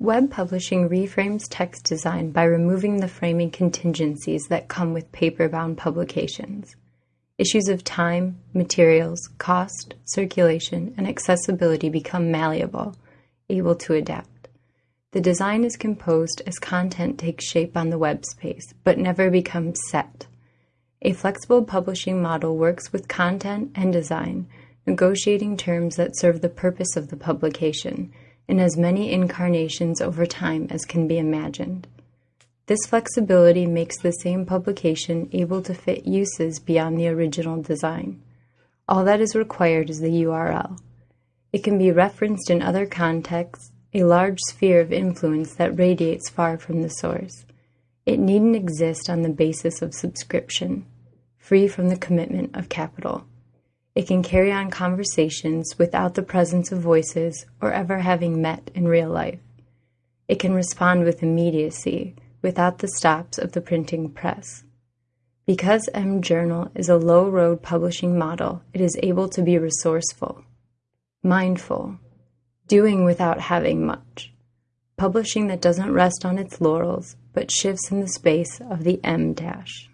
Web publishing reframes text design by removing the framing contingencies that come with paper-bound publications. Issues of time, materials, cost, circulation, and accessibility become malleable, able to adapt. The design is composed as content takes shape on the web space, but never becomes set. A flexible publishing model works with content and design, negotiating terms that serve the purpose of the publication, in as many incarnations over time as can be imagined. This flexibility makes the same publication able to fit uses beyond the original design. All that is required is the URL. It can be referenced in other contexts, a large sphere of influence that radiates far from the source. It needn't exist on the basis of subscription, free from the commitment of capital. It can carry on conversations without the presence of voices or ever having met in real life. It can respond with immediacy without the stops of the printing press. Because mJournal is a low road publishing model, it is able to be resourceful, mindful, doing without having much, publishing that doesn't rest on its laurels but shifts in the space of the em dash.